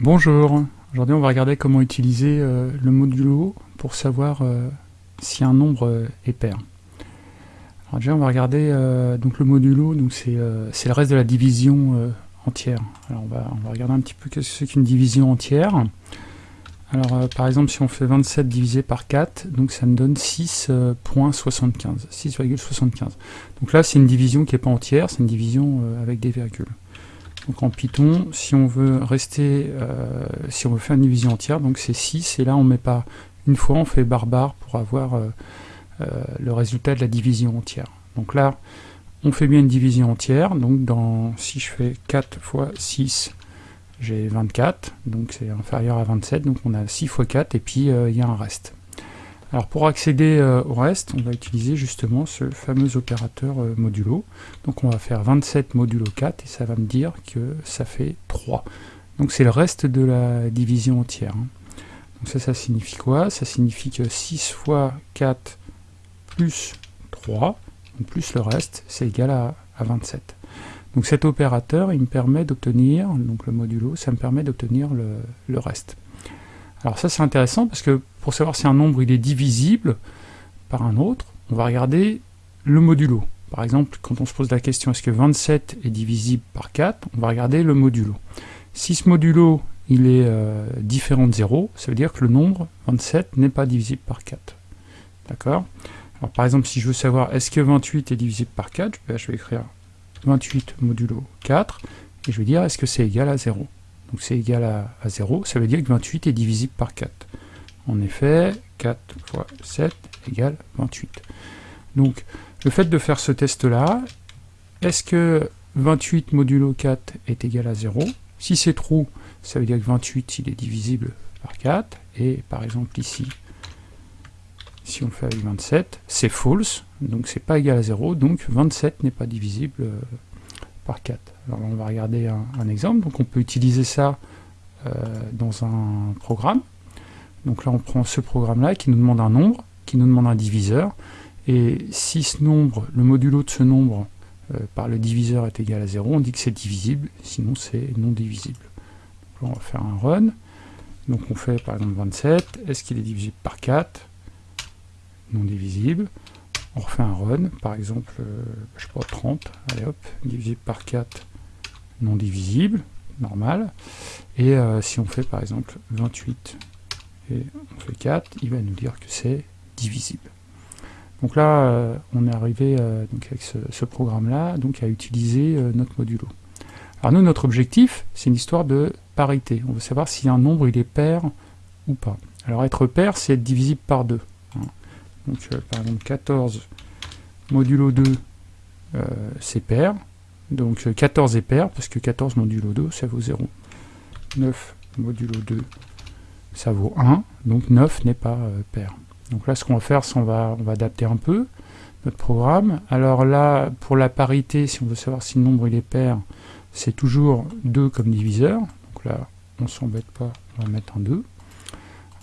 Bonjour, aujourd'hui on va regarder comment utiliser euh, le modulo pour savoir euh, si un nombre euh, est pair. Alors déjà on va regarder donc le modulo, c'est le reste de la division entière. Alors on va, regarder un petit peu ce que c'est qu'une division entière. Alors par exemple si on fait 27 divisé par 4, donc ça me donne 6.75, 6,75. Donc là c'est une division qui n'est pas entière, c'est une division avec des virgules. Donc en Python, si on veut rester, euh, si on veut faire une division entière, donc c'est 6, et là on met pas une fois, on fait barbare pour avoir euh, euh, le résultat de la division entière. Donc là, on fait bien une division entière, donc dans, si je fais 4 fois 6, j'ai 24, donc c'est inférieur à 27, donc on a 6 fois 4, et puis il y a un reste. Alors pour accéder euh, au reste, on va utiliser justement ce fameux opérateur euh, modulo. Donc on va faire 27 modulo 4 et ça va me dire que ça fait 3. Donc c'est le reste de la division entière. Hein. Donc ça, ça signifie quoi? Ça signifie que 6 fois 4 plus 3, plus le reste, c'est égal à, 27. Donc cet opérateur, il me permet d'obtenir, donc le modulo, ça me permet d'obtenir le reste. Alors ça c'est intéressant parce que pour savoir si un nombre il est divisible par un autre, on va regarder le modulo. Par exemple, quand on se pose la question est-ce que 27 est divisible par 4, on va regarder le modulo. Si ce modulo il est euh, différent de 0, ça veut dire que le nombre 27 n'est pas divisible par 4. D'accord? Alors par exemple, si je veux savoir est-ce que 28 est divisible par 4, je vais écrire 28 modulo 4, et je vais dire est-ce que c'est égal à 0 donc c'est égal à, 0, ça veut dire que 28 est divisible par 4. En effet, 4 fois 7 égale 28. Donc le fait de faire ce test-là, est-ce que 28 modulo 4 est égal à 0 Si c'est true, ça veut dire que 28 il est divisible par 4, et par exemple ici, si on le fait avec 27, c'est false, donc c'est pas égal à 0, donc 27 n'est pas divisible euh, par 4. Alors on va regarder un, exemple. Donc on peut utiliser ça euh, dans un programme. Donc là on prend ce programme-là qui nous demande un nombre, qui nous demande un diviseur. Et si ce nombre, le modulo de ce nombre euh, par le diviseur est égal à 0, on dit que c'est divisible, sinon c'est non divisible. Donc là on va faire un run. Donc on fait par exemple 27, est-ce qu'il est divisible par 4 Non divisible on refait un run, par exemple, euh, je sais pas, 30, allez hop, divisible par 4, non divisible, normal, et euh, si on fait par exemple 28 et on fait 4, il va nous dire que c'est divisible. Donc là, euh, on est arrivé avec ce, programme-là donc à utiliser notre modulo. Alors nous, notre objectif, c'est une histoire de parité. On veut savoir si un nombre il est pair ou pas. Alors être pair, c'est être divisible par 2. Donc euh, par exemple 14 modulo 2 euh, c'est pair. Donc 14 euh, est pair parce que 14 modulo 2 ça vaut 0. 9 modulo 2 ça vaut 1. Donc 9 n'est pas pair. Donc là ce qu'on va faire c'est on va, on va adapter un peu notre programme. Alors là pour la parité si on veut savoir si le nombre il est pair c'est toujours 2 comme diviseur. Donc là on s'embête pas, on va mettre un 2.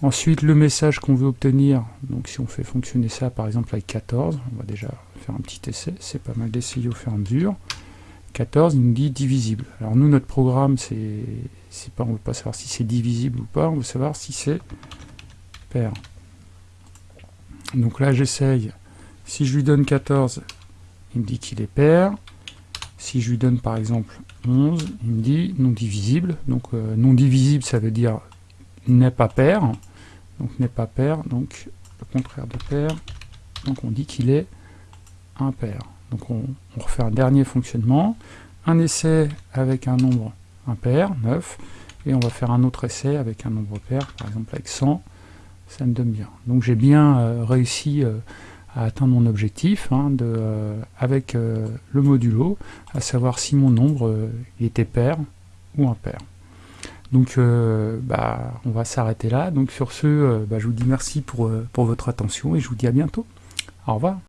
Ensuite, le message qu'on veut obtenir, donc si on fait fonctionner ça par exemple avec 14, on va déjà faire un petit essai, c'est pas mal d'essayer au fur et à mesure. 14, il nous dit divisible. Alors nous, notre programme, c'est pas, on ne veut pas savoir si c'est divisible ou pas, on veut savoir si c'est pair. Donc là, j'essaye. Si je lui donne 14, il me dit qu'il est pair. Si je lui donne par exemple 11, il me dit non divisible. Donc euh, non divisible, ça veut dire n'est pas pair donc n'est pas pair, donc le contraire de pair, donc on dit qu'il est impair. Donc on, refait un dernier fonctionnement, un essai avec un nombre impair, 9, et on va faire un autre essai avec un nombre pair, par exemple avec 100, ça me donne bien. Donc j'ai bien euh, réussi euh, à atteindre mon objectif hein, euh, avec le modulo, à savoir si mon nombre était pair ou impair. Donc euh, bah, on va s'arrêter là. Donc sur ce, euh, bah, je vous dis merci pour, euh, pour votre attention et je vous dis à bientôt. Au revoir.